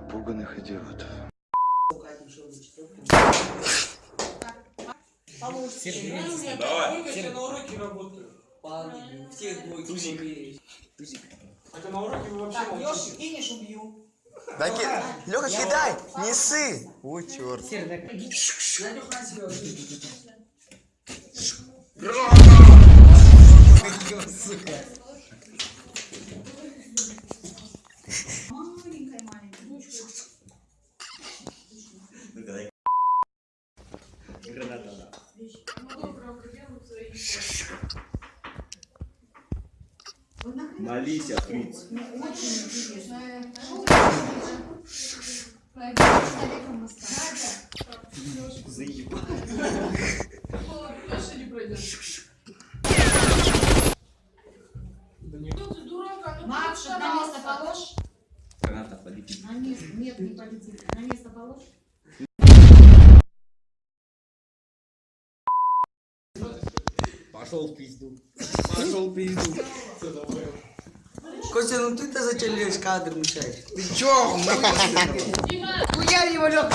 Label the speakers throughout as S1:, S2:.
S1: Страна непуганных идиотов.
S2: Давай. Я на уроке работаю.
S3: Всех двойки Тузик.
S2: Это на уроке вы вообще
S4: Так, Леша, кинешь, убью.
S5: Да ки... Лёха, кидай!
S3: На себя уже. Ё, сука.
S6: Молись, Фриц.
S4: Мне очень интересно.
S6: Заебал.
S4: Макс, на место положь.
S6: Граната полетит.
S4: На место. Нет, не полетит. На место положь.
S6: Пошел в пизду. Пошел в пизду.
S3: Костя, ну ты-то зачем лезешь кадр мешаешь?
S5: Ты чё?
S3: Хуя его, Лёха,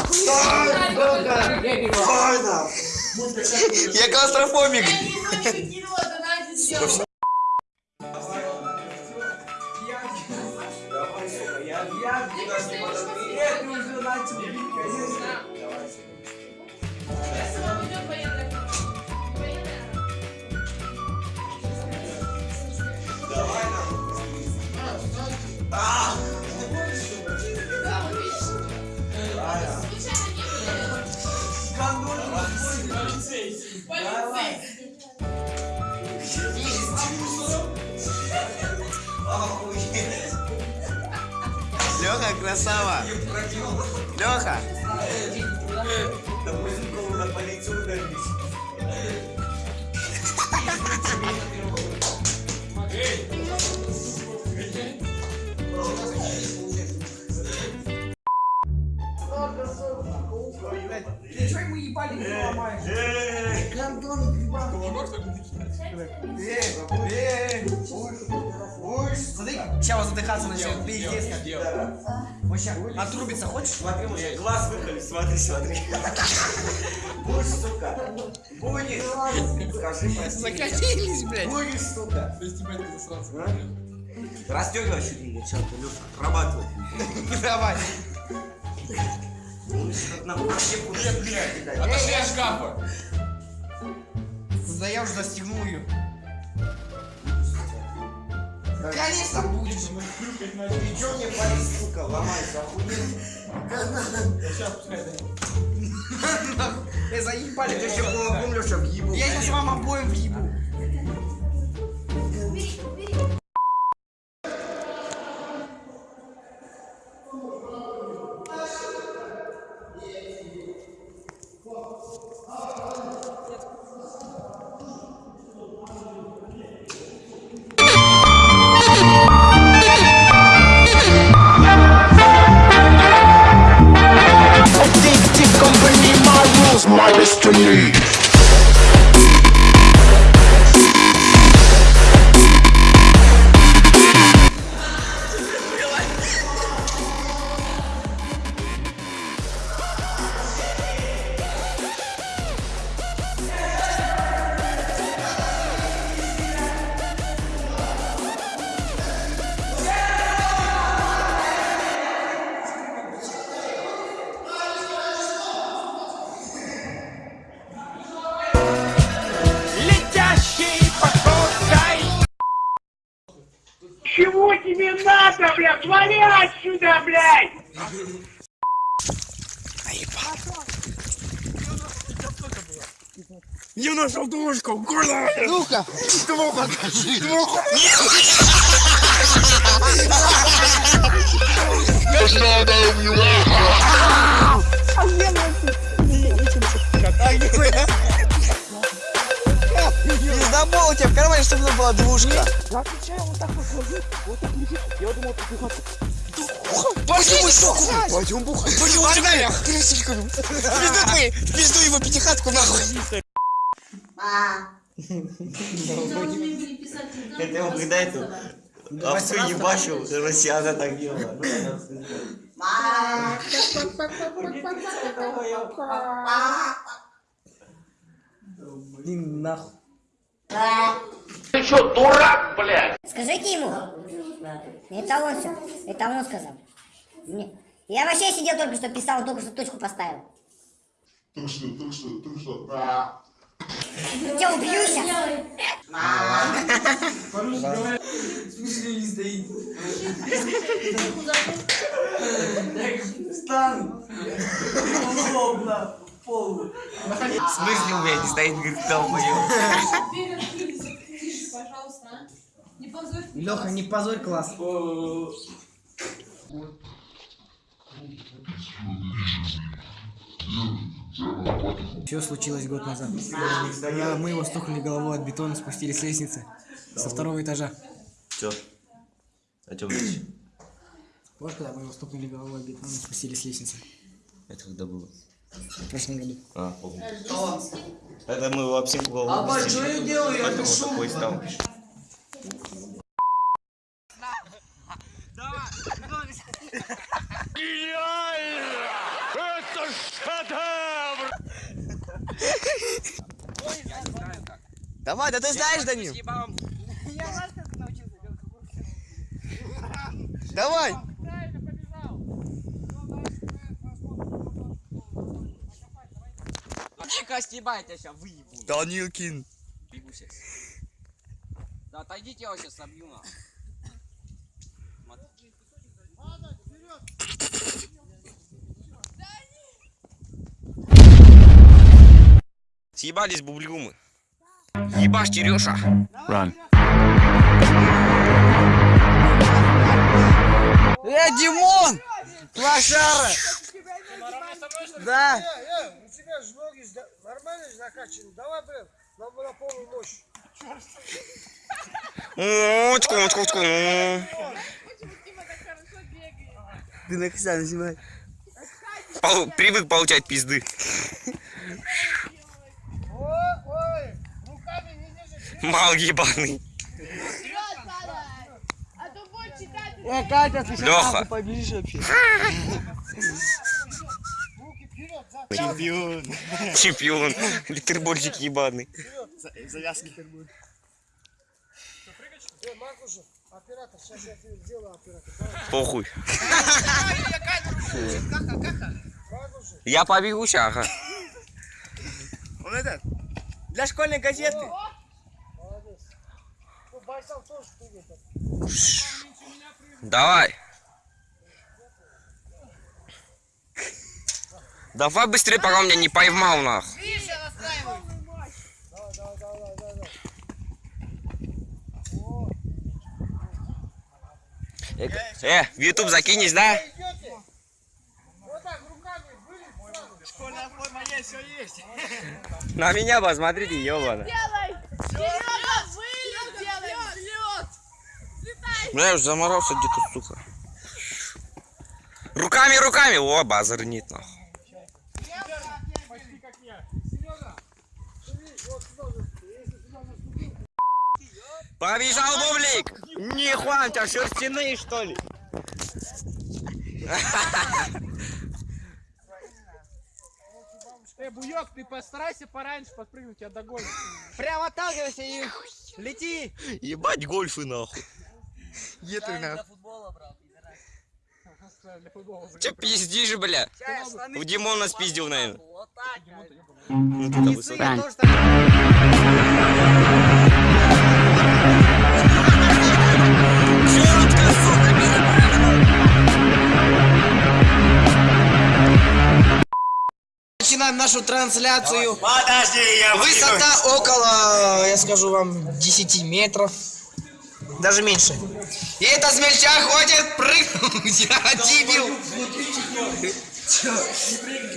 S5: Я клаустрофобик.
S6: Давай,
S5: Лёха, красава. Лёха.
S3: Ты чё ему ебали не ломаешь? Гандон, ебал.
S5: Смотри, сейчас задыхаться начнет. Пиздец как. Вообще, отрубиться хочешь?
S6: Смотри, мужик, глаз выколи, смотри, смотри. Будешь, сука. Будешь. Скажи, прости.
S5: Закатились, блядь.
S6: Будешь, сука. Расстегивай чуть ли, чё ты, Люк, отрабатывай.
S5: Давай.
S6: Блядь, блядь.
S2: Отошли от шкафа.
S5: Да я уже застегнул ее. Конечно будешь.
S6: Ты чё мне палец, сука, ломаешь, охуел?
S5: Я заебали.
S6: Ты еще кулаком, Леша, въебу.
S5: Я сейчас вам обоим въебу.
S7: Destiny.
S8: Надо, блядь? Вали отсюда, блядь!
S5: Я нашел двушку, куда? Ну-ка, двух покажи. Двух. Пиздобол у тебя в кармане, чтобы была двушка. Пошли бухать! Пойдем бухать! Пойдем бухать! Крысичками! В пизду твои! Пизду его пятихатку нахуй!
S4: А.
S6: Это он когда это овцу ебашил, россияна так делала. Ну, я
S8: Ты что, дурак, блядь?
S1: Скажите ему. Это он все. Это он сказал. Я вообще сидел только что писал, только что точку поставил.
S7: Так что, так что, так что. А.
S1: Я убью сейчас.
S2: Смысле не стоит.
S3: Встань. Удобно. Пол.
S5: В смысле у меня не стоит, говорит, долбоёб.
S4: Пожалуйста. а. Не позорь.
S3: Леха, не позорь класс. Все случилось год назад. Я, мы его стукнули головой от бетона, спустили с лестницы со второго этажа.
S6: Чё? О чем речь?
S3: Вот когда мы его стукнули головой от бетона, спустили с лестницы.
S6: Это когда было?
S3: В прошлом году.
S6: А, помню. Это мы об всех голову
S3: А
S6: пустили.
S3: что я делаю? Я дышу.
S6: такой стал.
S8: Это шедевр!
S5: Давай, да ты знаешь, Данил. Давай.
S9: Чика стебать, я сейчас выебу.
S5: Данилкин.
S9: Бегу сейчас. Да отойдите, я вас сейчас собью на.
S5: Съебались бублюмы. Ебашь, Тереша.
S8: Run.
S5: Э, Димон! Лошара! Да.
S3: У тебя же ноги нормально закачаны. Давай, блин, нам на полную мощь.
S5: О, тьку, тьку, тьку. Ты на снимай. Пол- Привык получать пизды. Мал ебаный.
S3: Катя, ты
S5: Леха. Чемпион. Чемпион. Литербольчик ебаный.
S3: Сейчас оператор.
S5: Похуй. Я побегу ща, ага.
S3: Он этот, для школьной газеты.
S5: Давай. Давай быстрее, пока он меня не поймал,
S3: давай.
S5: Э, в YouTube закинешь, да? На меня посмотрите, ебано. Бля, я уже заморался где-то, сука. Руками, руками! О, базар нет, нахуй.
S3: Почти как я. Серега, смотри, вот сюда уже, если сюда наступил,
S5: Побежал бублик! Нихуя, у тебя шерстяные, что ли?
S3: Э, Буёк, ты постарайся пораньше подпрыгнуть, я догоню.
S5: Прям отталкивайся и лети! Ебать гольфы, нахуй. Еты, нахуй.
S3: Для футбола.
S5: Че пиздишь, бля? У Димона спиздил, наверное. Ну, высоко. Начинаем нашу трансляцию.
S6: Подожди, я
S5: Высота около, я скажу вам, 10 метров. Даже меньше. И это смельчак хочет прыгнуть. А, дебил.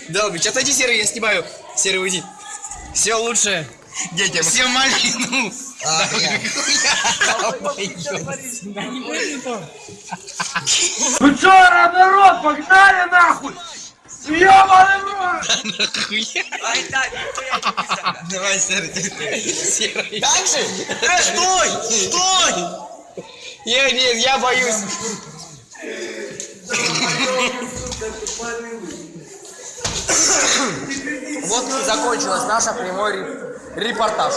S5: Долбич, отойди, Серый, я снимаю. Серый, уйди. Все лучше. Детям. Все малину.
S8: Вы чё, народ, погнали нахуй! Ёбаный рот!
S5: Давай, Серый. Серый. Дальше? Э, стой! Стой! Я нет, я боюсь. Вот и закончилась наша прямой репортаж.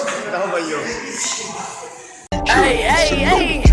S6: Эй, эй, эй!